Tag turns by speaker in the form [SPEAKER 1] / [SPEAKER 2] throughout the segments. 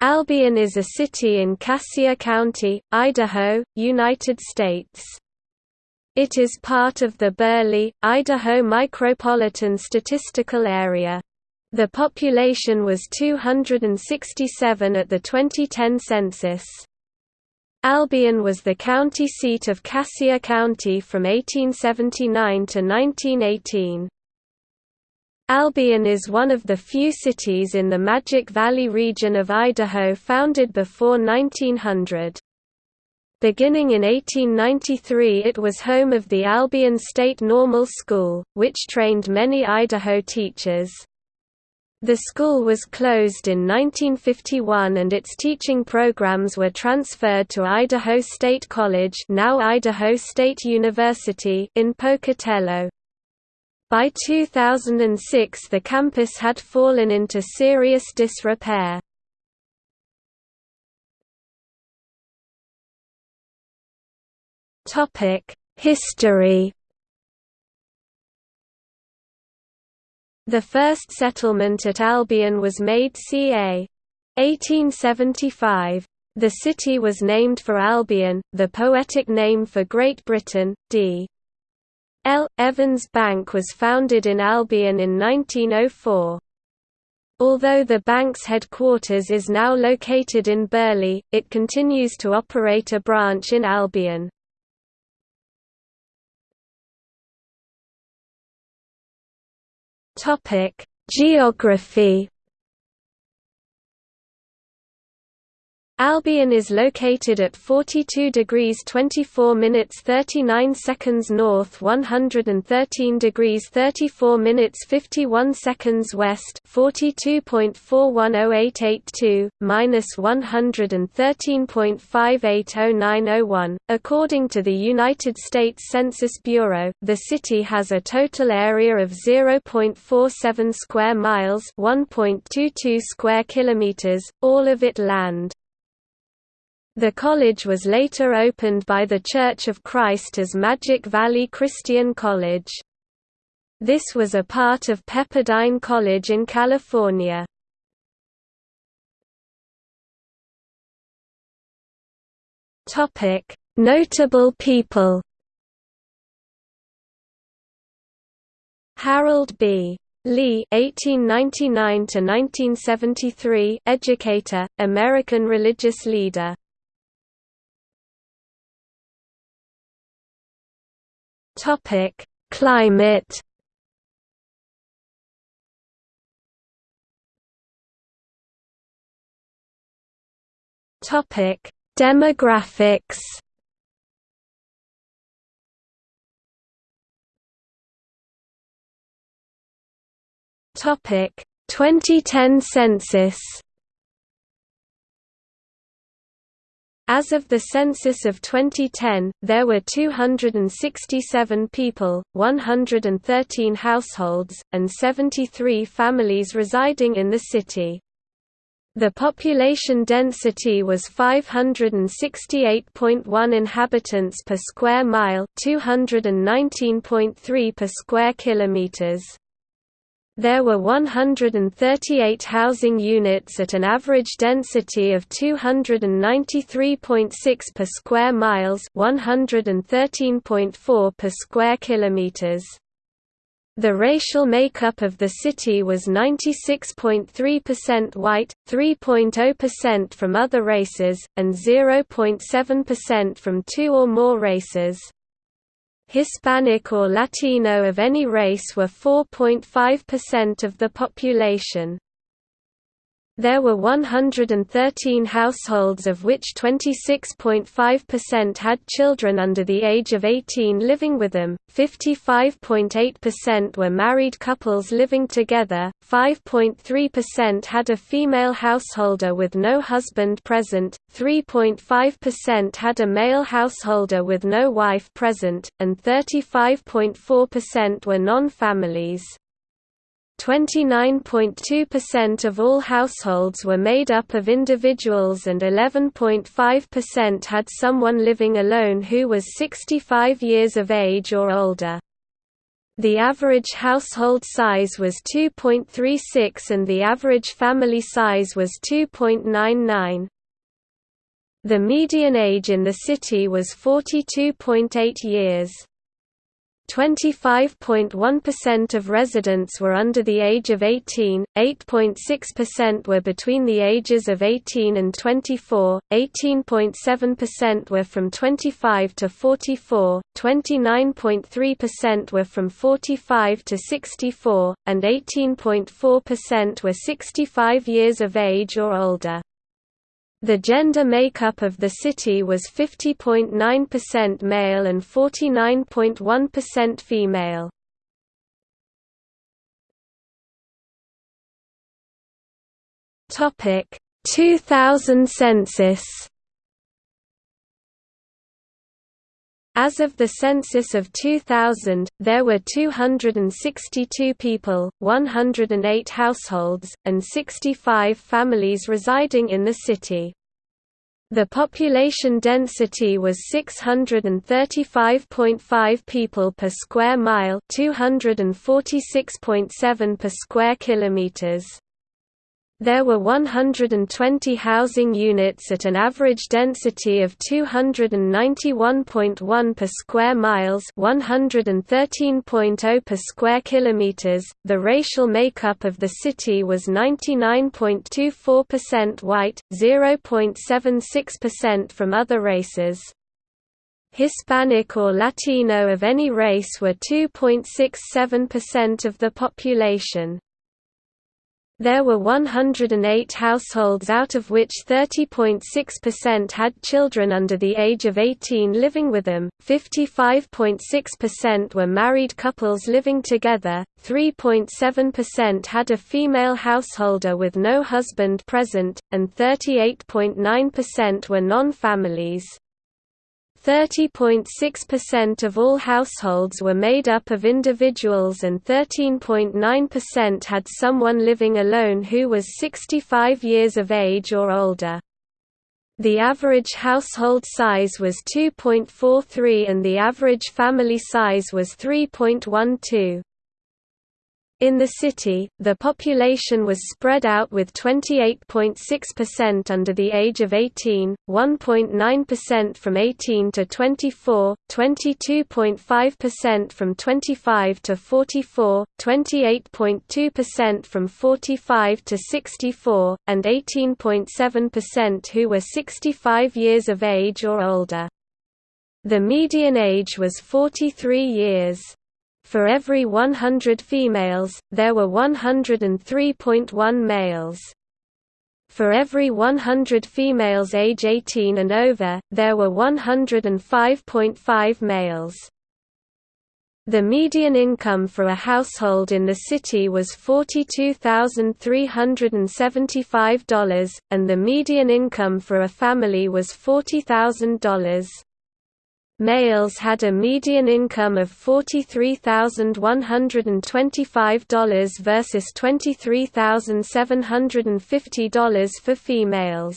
[SPEAKER 1] Albion is a city in Cassia County, Idaho, United States. It is part of the Burley, Idaho Micropolitan Statistical Area. The population was 267 at the 2010 census. Albion was the county seat of Cassia County from 1879 to 1918. Albion is one of the few cities in the Magic Valley region of Idaho founded before 1900. Beginning in 1893 it was home of the Albion State Normal School, which trained many Idaho teachers. The school was closed in 1951 and its teaching programs were transferred to Idaho State College now Idaho State University in Pocatello. By 2006 the campus had fallen into serious disrepair. History The first settlement at Albion was made ca. 1875. The city was named for Albion, the poetic name for Great Britain, d. L. Evans Bank was founded in Albion in 1904. Although the bank's headquarters is now located in Burley, it continues to operate a branch in Albion. Geography Albion is located at 42 degrees 24 minutes 39 seconds north 113 degrees 34 minutes 51 seconds west 42.410882, minus 113.580901. According to the United States Census Bureau, the city has a total area of 0.47 square miles 1.22 square kilometers, all of it land. The college was later opened by the Church of Christ as Magic Valley Christian College. This was a part of Pepperdine College in California. Notable people Harold B. Lee (1899–1973), educator, American religious leader. Topic: Climate. Topic: Demographics. Topic: 2010 census. As of the census of 2010, there were 267 people, 113 households, and 73 families residing in the city. The population density was 568.1 inhabitants per square mile, 219.3 per square kilometers. There were 138 housing units at an average density of 293.6 per square miles, 113.4 per square kilometers. The racial makeup of the city was 96.3% white, 3.0% from other races, and 0.7% from two or more races. Hispanic or Latino of any race were 4.5% of the population. There were 113 households of which 26.5% had children under the age of 18 living with them, 55.8% were married couples living together, 5.3% had a female householder with no husband present, 3.5% had a male householder with no wife present, and 35.4% were non-families. 29.2% of all households were made up of individuals and 11.5% had someone living alone who was 65 years of age or older. The average household size was 2.36 and the average family size was 2.99. The median age in the city was 42.8 years. 25.1% of residents were under the age of 18, 8.6% were between the ages of 18 and 24, 18.7% were from 25 to 44, 29.3% were from 45 to 64, and 18.4% were 65 years of age or older. The gender makeup of the city was 50.9% male and 49.1% female. Topic 2000 census As of the census of 2000, there were 262 people, 108 households, and 65 families residing in the city. The population density was 635.5 people per square mile, 246.7 per square kilometers. There were 120 housing units at an average density of 291.1 per square miles, 113.0 per square kilometers. The racial makeup of the city was 99.24% white, 0.76% from other races. Hispanic or Latino of any race were 2.67% of the population. There were 108 households out of which 30.6% had children under the age of 18 living with them, 55.6% were married couples living together, 3.7% had a female householder with no husband present, and 38.9% were non-families. 30.6% of all households were made up of individuals and 13.9% had someone living alone who was 65 years of age or older. The average household size was 2.43 and the average family size was 3.12. In the city, the population was spread out with 28.6% under the age of 18, 1.9% from 18 to 24, 22.5% from 25 to 44, 28.2% from 45 to 64, and 18.7% who were 65 years of age or older. The median age was 43 years. For every 100 females, there were 103.1 males. For every 100 females age 18 and over, there were 105.5 males. The median income for a household in the city was $42,375, and the median income for a family was $40,000. Males had a median income of $43,125 versus $23,750 for females.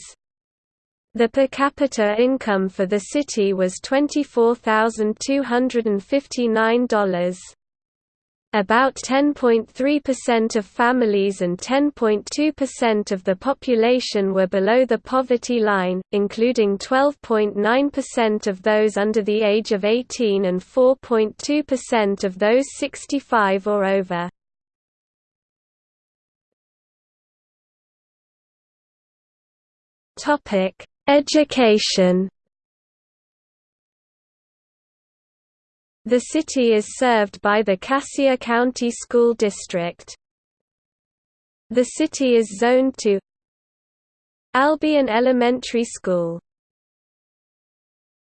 [SPEAKER 1] The per capita income for the city was $24,259. About 10.3% of families and 10.2% of the population were below the poverty line, including 12.9% of those under the age of 18 and 4.2% of those 65 or over. Education The city is served by the Cassia County School District. The city is zoned to Albion Elementary School